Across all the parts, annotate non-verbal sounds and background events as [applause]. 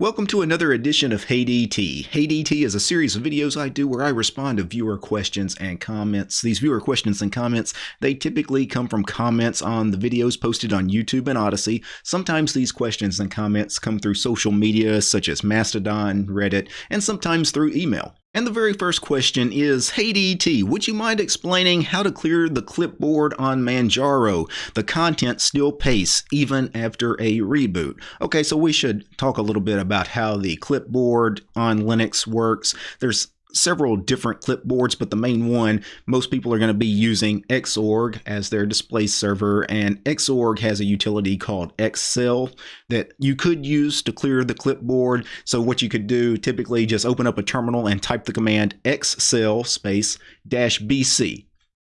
Welcome to another edition of HeyDT. HeyDT is a series of videos I do where I respond to viewer questions and comments. These viewer questions and comments, they typically come from comments on the videos posted on YouTube and Odysee. Sometimes these questions and comments come through social media such as Mastodon, Reddit, and sometimes through email. And the very first question is, Hey DT, would you mind explaining how to clear the clipboard on Manjaro? The content still pastes even after a reboot. Okay, so we should talk a little bit about how the clipboard on Linux works. There's several different clipboards, but the main one, most people are going to be using Xorg as their display server, and Xorg has a utility called xsel that you could use to clear the clipboard. So what you could do, typically just open up a terminal and type the command xsel space dash bc,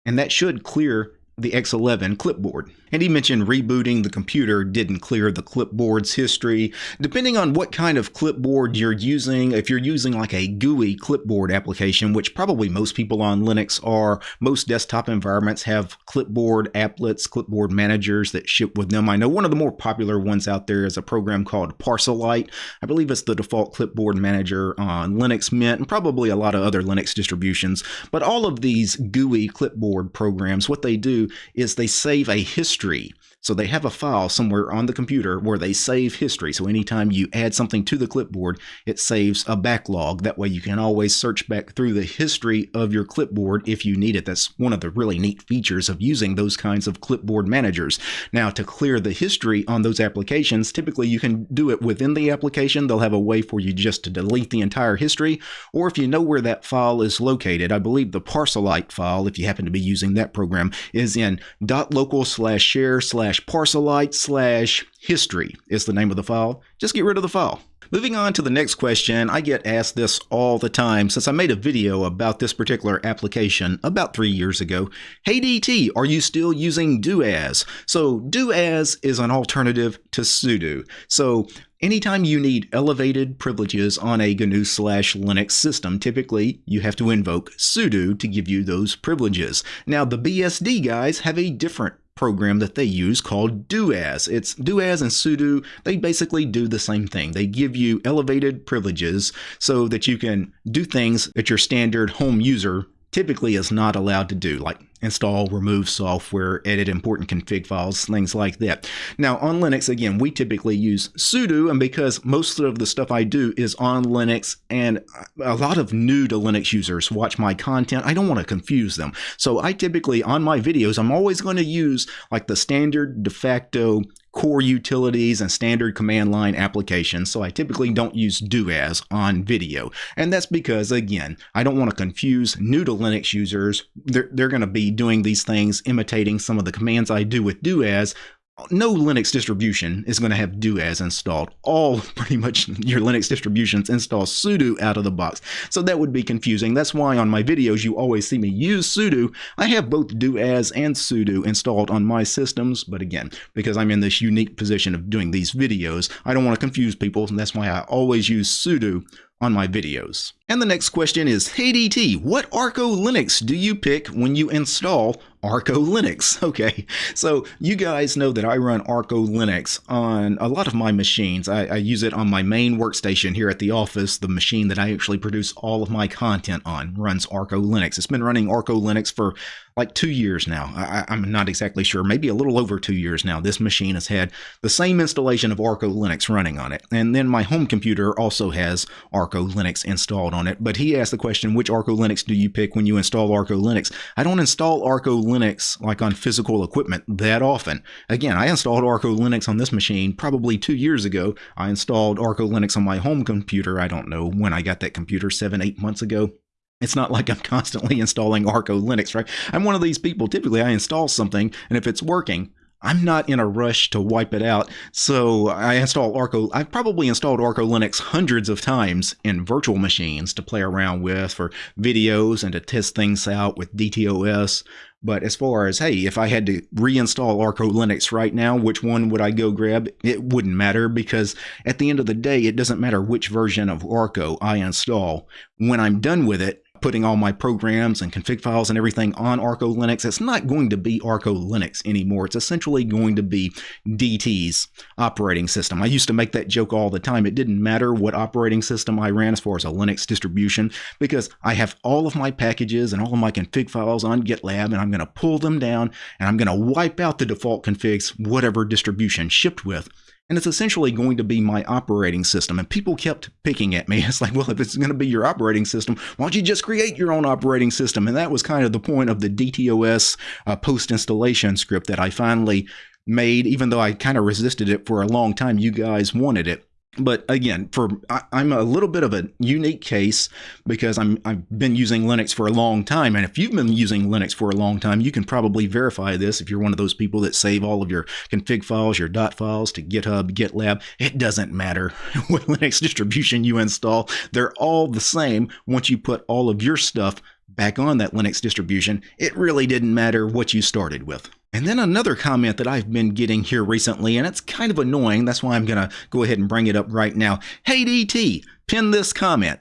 and that should clear the X11 clipboard. And he mentioned rebooting the computer didn't clear the clipboard's history. Depending on what kind of clipboard you're using, if you're using like a GUI clipboard application, which probably most people on Linux are, most desktop environments have clipboard applets, clipboard managers that ship with them. I know one of the more popular ones out there is a program called Parcelite. I believe it's the default clipboard manager on Linux Mint and probably a lot of other Linux distributions. But all of these GUI clipboard programs, what they do is they save a history. So they have a file somewhere on the computer where they save history. So anytime you add something to the clipboard, it saves a backlog. That way you can always search back through the history of your clipboard if you need it. That's one of the really neat features of using those kinds of clipboard managers. Now to clear the history on those applications, typically you can do it within the application. They'll have a way for you just to delete the entire history. Or if you know where that file is located, I believe the Parcelite file, if you happen to be using that program, is in .local slash share slash parcelite slash history is the name of the file. Just get rid of the file. Moving on to the next question, I get asked this all the time since I made a video about this particular application about three years ago. Hey DT, are you still using doas? So doas is an alternative to sudo. So Anytime you need elevated privileges on a GNU slash Linux system, typically you have to invoke sudo to give you those privileges. Now the BSD guys have a different program that they use called doas. It's doas and sudo. They basically do the same thing. They give you elevated privileges so that you can do things that your standard home user typically is not allowed to do, like install, remove software, edit important config files, things like that. Now on Linux, again, we typically use sudo, and because most of the stuff I do is on Linux, and a lot of new to Linux users watch my content, I don't want to confuse them. So I typically, on my videos, I'm always going to use like the standard de facto core utilities and standard command line applications, so I typically don't use doas on video. And that's because, again, I don't want to confuse new to Linux users. They're, they're going to be doing these things, imitating some of the commands I do with doas, no Linux distribution is going to have doas installed. All [laughs] pretty much your Linux distributions install sudo out of the box. So that would be confusing. That's why on my videos you always see me use sudo. I have both doas and sudo installed on my systems, but again, because I'm in this unique position of doing these videos, I don't want to confuse people, and that's why I always use sudo on my videos. And the next question is, Hey DT, what Arco Linux do you pick when you install Arco Linux? [laughs] Okay, so you guys know that I run Arco Linux on a lot of my machines. I, I, use it on my main workstation here at the office. The machine that I actually produce all of my content on runs Arco Linux. It's been running Arco Linux for like two years now. I, I'm not exactly sure, maybe a little over two years now. This machine has had the same installation of Arco Linux running on it. And then my home computer also has Arco Linux installed on it. But he asked the question, which Arco Linux do you pick when you install Arco Linux? I don't install Arco Linux like on physical equipment that often. Again, I installed Arco Linux on this machine probably two years ago. I installed Arco Linux on my home computer. I don't know when I got that computer, seven, eight months ago. It's not [laughs] like I'm constantly installing Arco Linux, right? I'm one of these people. Typically, I install something, and if it's working, I'm not in a rush to wipe it out, so I install Arco. I've probably installed Arco Linux hundreds of times in virtual machines to play around with for videos and to test things out with DTOS. But as far as, hey, if I had to reinstall Arco Linux right now, which one would I go grab? It wouldn't matter because at the end of the day, it doesn't matter which version of Arco I install. When I'm done with it, putting all my programs and config files and everything on Arco Linux, it's not going to be Arco Linux anymore. It's essentially going to be DT's operating system. I used to make that joke all the time. It didn't matter what operating system I ran as far as a Linux distribution because I have all of my packages and all of my config files on GitLab and I'm going to pull them down and I'm going to wipe out the default configs, whatever distribution shipped with and it's essentially going to be my operating system. And people kept picking at me. [laughs] It's like, well, if it's going to be your operating system, why don't you just create your own operating system? And that was kind of the point of the DTOS uh, post installation script that I finally made, even though I kind of resisted it for a long time. You guys wanted it but again, for I, am a little bit of a unique case because I'm I've been using Linux for a long time, and if you've been using Linux for a long time, you can probably verify this. If you're one of those people that save all of your config files, your dot files to GitHub, GitLab, it doesn't matter [laughs] what Linux distribution you install; they're all the same once you put all of your stuff back on that Linux distribution. It really didn't matter what you started with. And then another comment that I've been getting here recently, and it's kind of annoying. That's why I'm going to go ahead and bring it up right now. Hey, DT, pin this comment.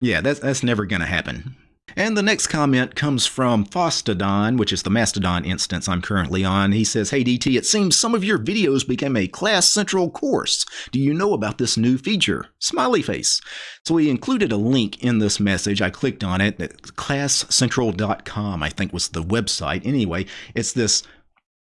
Yeah, that's, that's never going to happen. And the next comment comes from Fostodon, which is the Mastodon instance I'm currently on. He says, Hey DT, it seems some of your videos became a Class Central course. Do you know about this new feature? Smiley face. So he included a link in this message. I clicked on it. ClassCentral.com, I think was the website. Anyway, it's this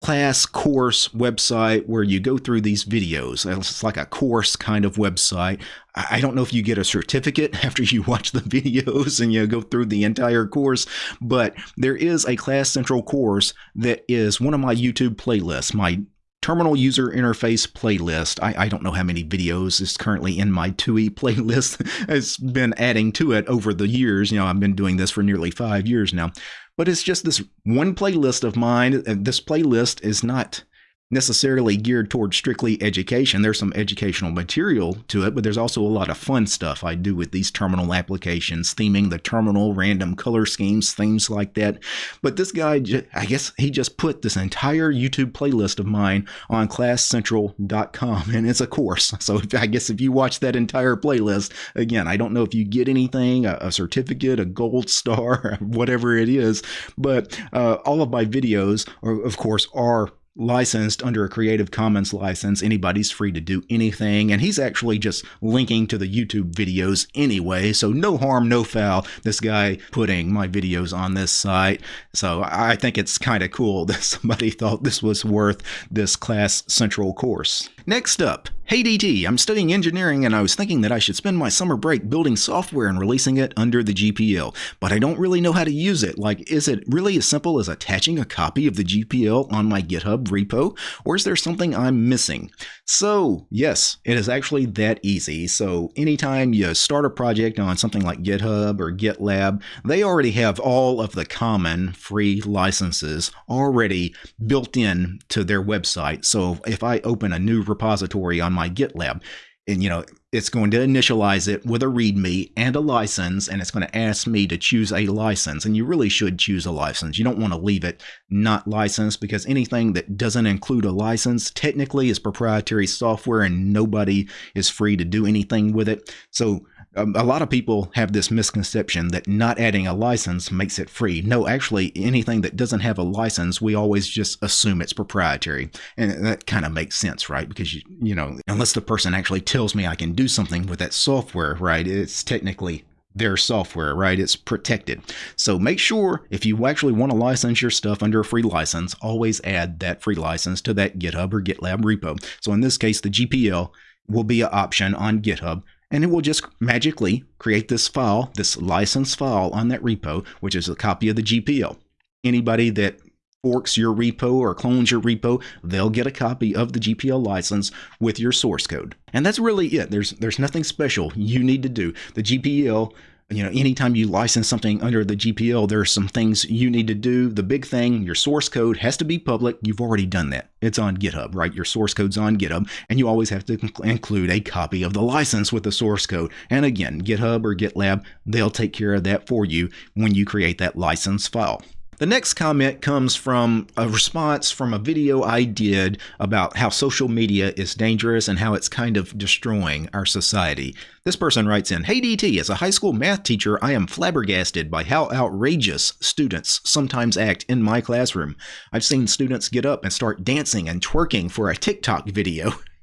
class course website where you go through these videos. It's like a course kind of website. I don't know if you get a certificate [laughs] after you watch the videos and you go through the entire course, but there is a Class Central course that is one of my YouTube playlists, my terminal user interface playlist. I, I, don't know how many videos is currently in my TUI [laughs] playlist. it's been adding to it over the years. You know, I've been doing this for nearly five years now but it's just this one playlist of mine. This playlist is not necessarily geared towards strictly education. There's some educational material to it, but there's also a lot of fun stuff I do with these terminal applications, theming the terminal, random color schemes, things like that. But this guy, I guess he just put this entire YouTube playlist of mine on classcentral.com, and it's a course. [laughs] So I guess if you watch that entire playlist, again, I don't know if you get anything, a, certificate, a gold star, [laughs] whatever it is, but uh, all of my videos, are, of course, are licensed under a Creative Commons license. Anybody's free to do anything. And he's actually just linking to the YouTube videos anyway. So no harm, no foul. This guy putting my videos on this site. So I think it's kind of cool [laughs] that somebody thought this was worth this Class Central course. Next up, Hey DT, I'm studying engineering and I was thinking that I should spend my summer break building software and releasing it under the GPL, but I don't really know how to use it. Like, is it really as simple as attaching a copy of the GPL on my GitHub repo, or is there something I'm missing? So, yes, it is actually that easy. So, anytime you start a project on something like GitHub or GitLab, they already have all of the common free licenses already built in to their website. So, if I open a new repository on my GitLab. And, you know, it's going to initialize it with a README and a license, and it's going to ask me to choose a license. And you really should choose a license. You don't want to leave it not licensed because anything that doesn't include a license technically is proprietary software and nobody is free to do anything with it. So um, a lot of people have this misconception that not adding a license makes it free. No, actually, anything that doesn't have a license, we always just assume it's proprietary. And that kind of makes sense, right? Because, you, you know, unless the person actually tells me I can do something with that software, right, it's technically their software, right? It's protected. So make sure if you actually want to license your stuff under a free license, always add that free license to that GitHub or GitLab repo. So in this case, the GPL will be an option on GitHub and it will just magically create this file, this license file on that repo, which is a copy of the GPL. Anybody that forks your repo or clones your repo, they'll get a copy of the GPL license with your source code. And that's really it. There's there's nothing special you need to do. The GPL you know, anytime you license something under the GPL, there are some things you need to do. The big thing, your source code has to be public. You've already done that. It's on GitHub, right? Your source code's on GitHub, and you always have to include a copy of the license with the source code. And again, GitHub or GitLab, they'll take care of that for you when you create that license file. The next comment comes from a response from a video I did about how social media is dangerous and how it's kind of destroying our society. This person writes in Hey DT, as a high school math teacher, I am flabbergasted by how outrageous students sometimes act in my classroom. I've seen students get up and start dancing and twerking for a TikTok video. [laughs]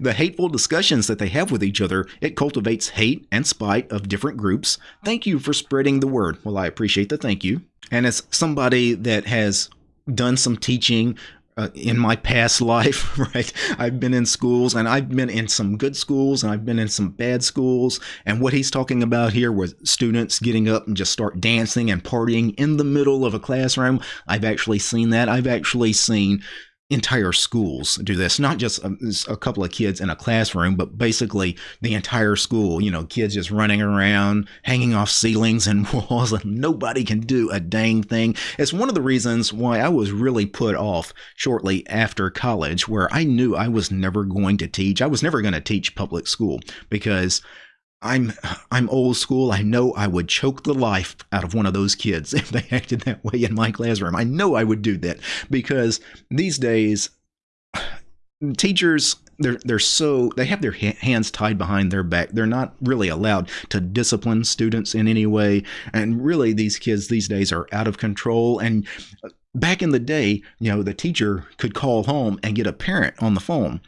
the hateful discussions that they have with each other, it cultivates hate and spite of different groups. Thank you for spreading the word. Well, I appreciate the thank you. And as somebody that has done some teaching uh, in my past [laughs] life, right? I've been in schools and I've been in some good schools and I've been in some bad schools. And what he's talking about here was students getting up and just start dancing and partying in the middle of a classroom. I've actually seen that. I've actually seen entire schools do this, not just a, a, couple of kids in a classroom, but basically the entire school. You know, kids just running around, hanging off ceilings and [laughs] walls, and nobody can do a dang thing. It's one of the reasons why I was really put off shortly after college, where I knew I was never going to teach. I was never going to teach public school because I'm I'm old school. I know I would choke the life out of one of those kids [laughs] if they acted that way in my classroom. I know I would do that because these days [sighs] teachers they're they're so they have their hands tied behind their back. They're not really allowed to discipline students in any way and really these kids these days are out of control and uh, back in the day, you know, the teacher could call home and get a parent on the phone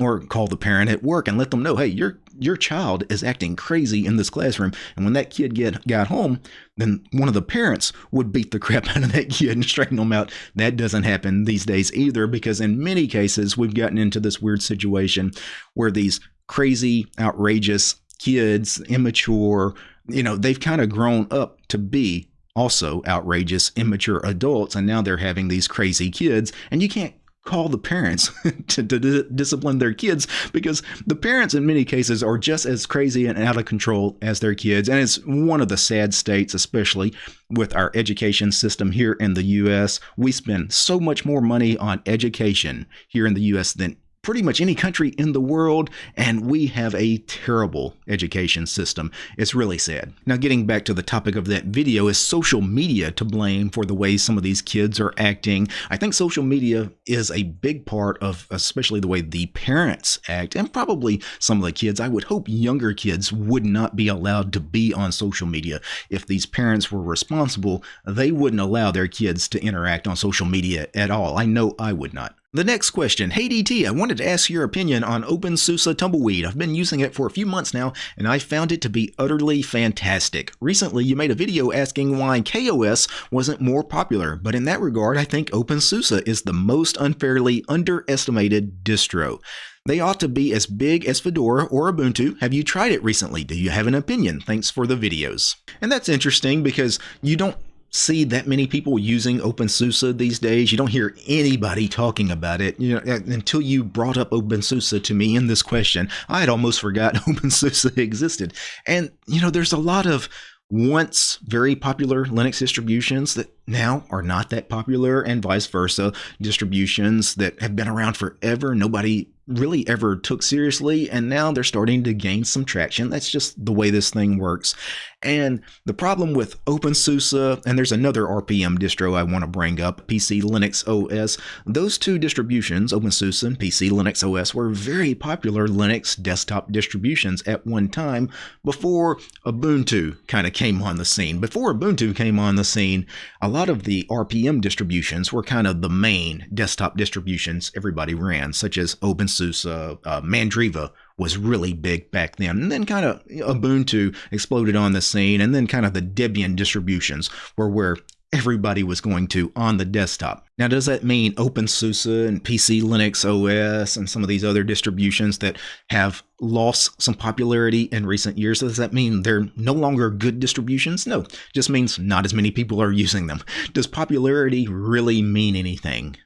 or call the parent at work and let them know, hey, your your child is acting crazy in this classroom. And when that kid get got home, then one of the parents would beat the [laughs] crap out of that kid and straighten them out. That doesn't happen these days either, because in many cases we've gotten into this weird situation where these crazy, outrageous kids, immature, you know, they've kind of grown up to be also outrageous, immature adults, and now they're having these crazy kids, and you can't call the parents [laughs] to, to, discipline their kids because the parents in many cases are just as crazy and out of control as their kids. And it's one of the sad states especially with our education system here in the US we spend so much more money on education here in the US than pretty much any country in the world, and we have a terrible education system. It's really sad. Now, getting back to the topic of that video, is social media to blame for the way some of these kids are acting? I think social media is a big part of, especially the way the parents act, and probably some of the kids. I would hope younger kids would not be allowed to be on social media. If these parents were responsible, they wouldn't allow their kids to interact on social media at all. I know I would not. The next question. Hey DT, I wanted to ask your opinion on OpenSUSE Tumbleweed. I've been using it for a few months now, and I found it to be utterly fantastic. Recently, you made a video asking why KaOS wasn't more popular, but in that regard, I think OpenSUSE is the most unfairly underestimated distro. They ought to be as big as Fedora or Ubuntu. Have you tried it recently? Do you have an opinion? Thanks for the videos. And that's interesting because you don't see that many people using OpenSUSE these days. You don't hear anybody talking about it. You know, uh, until you brought up OpenSUSE to me in this question, I had almost forgotten [laughs] OpenSUSE existed. And you know, there's a lot of once very popular Linux distributions that now are not that popular, and vice versa. Distributions that have been around forever, nobody really ever took seriously, and now they're starting to gain some traction. That's just the way this thing works. And the problem with OpenSUSE, and there's another RPM distro I want to bring up, PC Linux OS, those two distributions, OpenSUSE and PC Linux OS, were very popular Linux desktop distributions at one time before Ubuntu kind of came on the scene. Before Ubuntu came on the scene, a lot of the RPM distributions were kind of the main desktop distributions everybody ran, such as OpenSUSE, uh, Mandriva was really big back then. And then kind of Ubuntu exploded on the scene, and then kind of the Debian distributions were where everybody was going to on the desktop. Now, does that mean OpenSUSE and PC Linux OS and some of these other distributions that have lost some popularity in recent years? Does that mean they're no longer good distributions? No, just means not as many people are [laughs] using them. Does popularity really mean anything?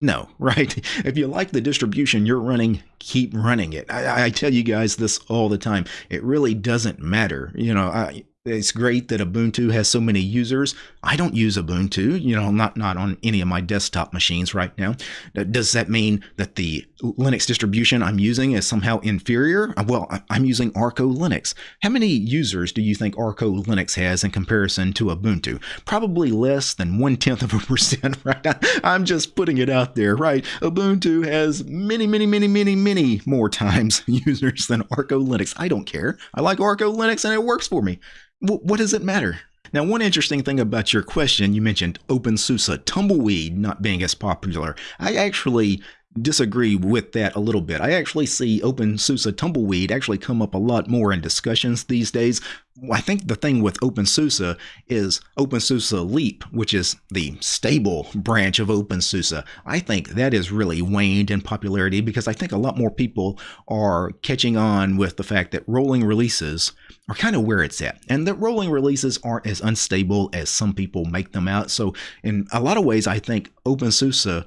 No, [laughs] right? If you like the distribution you're running, keep running it. I, I, tell you guys this all the time. It really doesn't matter. You know, I, it's great that Ubuntu has so many users. I don't use Ubuntu, you know, not not on any of my desktop machines right now. Does that mean that the Linux distribution I'm using is somehow inferior? Uh, well, I'm using Arco Linux. How many users do you think Arco Linux has in comparison to Ubuntu? Probably less than one tenth of a [laughs] percent, right? I'm just putting it out there, right? Ubuntu has many, many, many, many, many more [laughs] times [laughs] users than Arco Linux. I don't care. I like Arco Linux and it works for me what does it matter? Now, one interesting thing about your question, you mentioned OpenSUSE Tumbleweed not being as popular. I actually disagree with that a little bit. I actually see OpenSUSE Tumbleweed actually come up a lot more in discussions these days. I think the thing with OpenSUSE is OpenSUSE Leap, which is the stable branch of OpenSUSE. I think that has really waned in popularity because I think a lot more people are catching on with the fact that rolling releases are kind of where it's at. And that rolling releases aren't as unstable as some people make them out. So in a lot of ways, I think OpenSUSE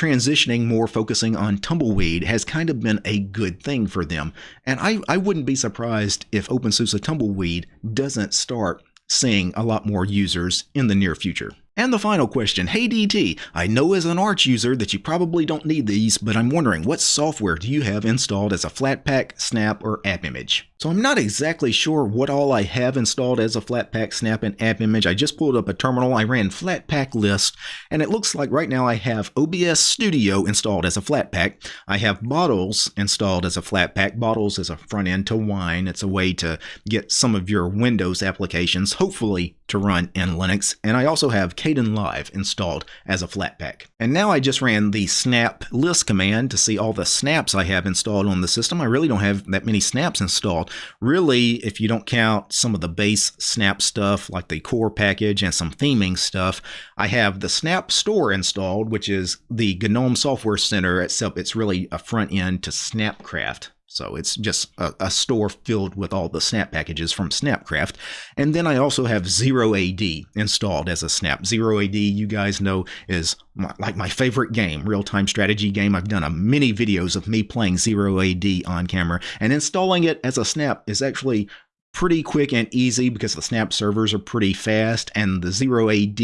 transitioning more focusing on tumbleweed has kind of been a good thing for them. And I, I wouldn't be surprised if OpenSUSE tumbleweed doesn't start seeing a lot more users in the near future. And the final question, hey DT, I know as an Arch user that you probably don't need these, but I'm wondering what software do you have installed as a Flatpak, Snap, or AppImage? So I'm not exactly sure what all I have installed as a Flatpak, Snap, and AppImage. I just pulled up a terminal, I ran Flatpak list, and it looks like right now I have OBS Studio installed as a Flatpak. I have Bottles installed as a Flatpak. Bottles is a front end to Wine. It's a way to get some of your Windows applications, hopefully to run in Linux. And I also have Kdenlive installed as a Flatpak. And now I just ran the snap list command to see all the snaps I have installed on the system. I really don't have that many snaps installed. Really, if you don't count some of the base Snap stuff like the core package and some theming stuff, I have the Snap Store installed, which is the GNOME Software Center, except it's really a front end to Snapcraft. So it's just a, a, store filled with all the snap packages from Snapcraft. And then I also have Zero AD installed as a snap. Zero AD, you guys know, is my, like my favorite game, real-time strategy game. I've done a many videos of me playing Zero AD on camera. And installing it as a snap is actually pretty quick and easy because the Snap servers are pretty fast and the Zero AD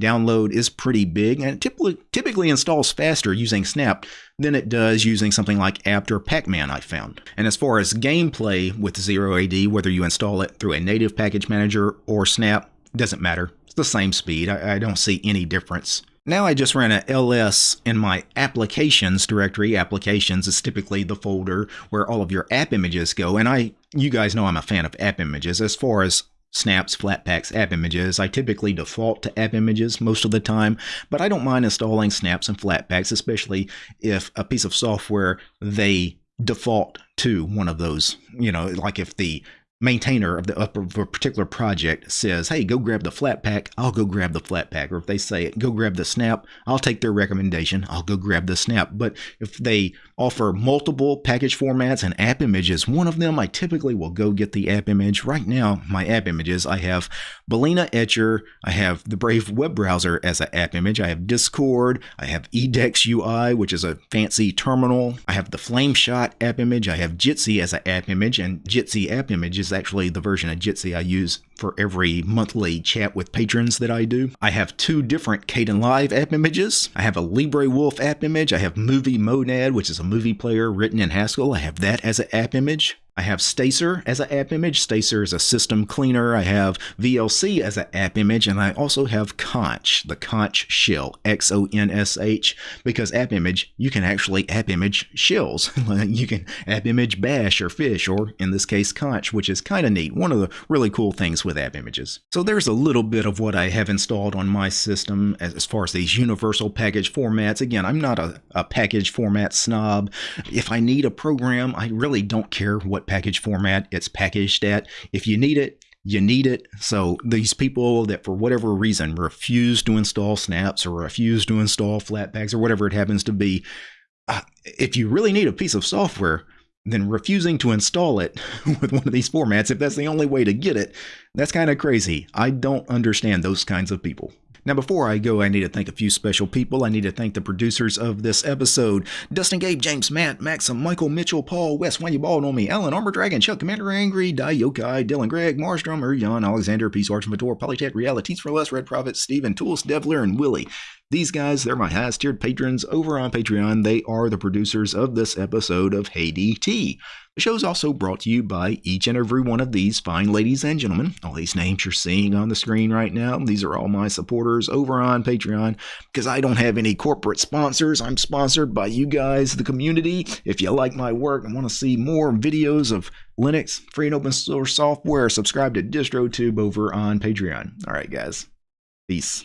download is pretty big and it typically, typically installs faster using Snap than it does using something like apt or Pacman I found. And as far as gameplay with Zero AD, whether you install it through a native package manager or Snap, doesn't matter. It's the same speed. I, I don't see any difference. Now I just ran a ls in my applications directory. Applications is typically the folder where all of your app images go. And I, you guys know I'm a fan of app images. As far as snaps, flatpaks, app images. I typically default to app images most of the time, but I don't mind installing snaps and flatpaks, especially if a piece of software they default to one of those. You know, like if the maintainer of the of a particular project says, "Hey, go grab the Flatpak. I'll go grab the Flatpak." Or if they say, "Go grab the snap," I'll take their recommendation. I'll go grab the snap. But if they offer multiple package formats and app images, one of them I typically will go get the app image. Right now, my app images, I have Balena Etcher, I have the Brave web browser as an app image, I have Discord, I have Edex UI, which is a fancy terminal, I have the Flameshot app image, I have Jitsi as an app image, and Jitsi app image is actually the version of Jitsi I use for every monthly chat with patrons that I do. I have two different Kdenlive app images. I have a LibreWolf app image. I have Movie Monad, which is a movie player written in Haskell. I have that as an app image. I have Stacer as an app image. Stacer is a system cleaner. I have VLC as an app image, and I also have xonsh, the xonsh shell, X-O-N-S-H, because app image, you can actually app image shells. [laughs] you can app image bash or fish, or in this case, xonsh, which is kind of neat. One of the really cool things with app images. So there's a little bit of what I have installed on my system as, as far as these universal package formats. Again, I'm not a, a package format snob. If I need a program, I really don't care what package format it's packaged at. If you need it, you need it. So these people that for whatever reason refuse to install snaps or refuse to install flatpaks or whatever it happens to be, uh, if you really need a piece of software, then refusing to install it [laughs] with one of these formats, if that's the only way to get it, that's kind of crazy. I don't understand those kinds of people. Now, before I go, I need to thank a few special people. I need to thank the producers of this episode Dustin Gabe, James, Matt, Maxim, Michael, Mitchell, Paul, Wes, When You Bald on Me, Alan, Armor Dragon, Chuck, Commander Angry, Die Yokai, Dylan, Greg, Mars Drummer, Jan, Alexander, Peace, Arch, Vitor, Polychat, Realities for Less, Red Prophet, Steven, Tools, Devler, and Willie. These guys, they're my highest tiered patrons over on Patreon. They are the producers of this episode of Hey DT. The show is also brought to you by each and every one of these fine ladies and gentlemen. All these names you're seeing on the screen right now, these are all my supporters over on Patreon because I don't have any corporate sponsors. I'm sponsored by you guys, the community. If you like my work and want to see more videos of Linux, free and open source software, subscribe to DistroTube over on Patreon. All right, guys. Peace.